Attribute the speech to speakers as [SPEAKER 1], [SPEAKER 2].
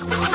[SPEAKER 1] you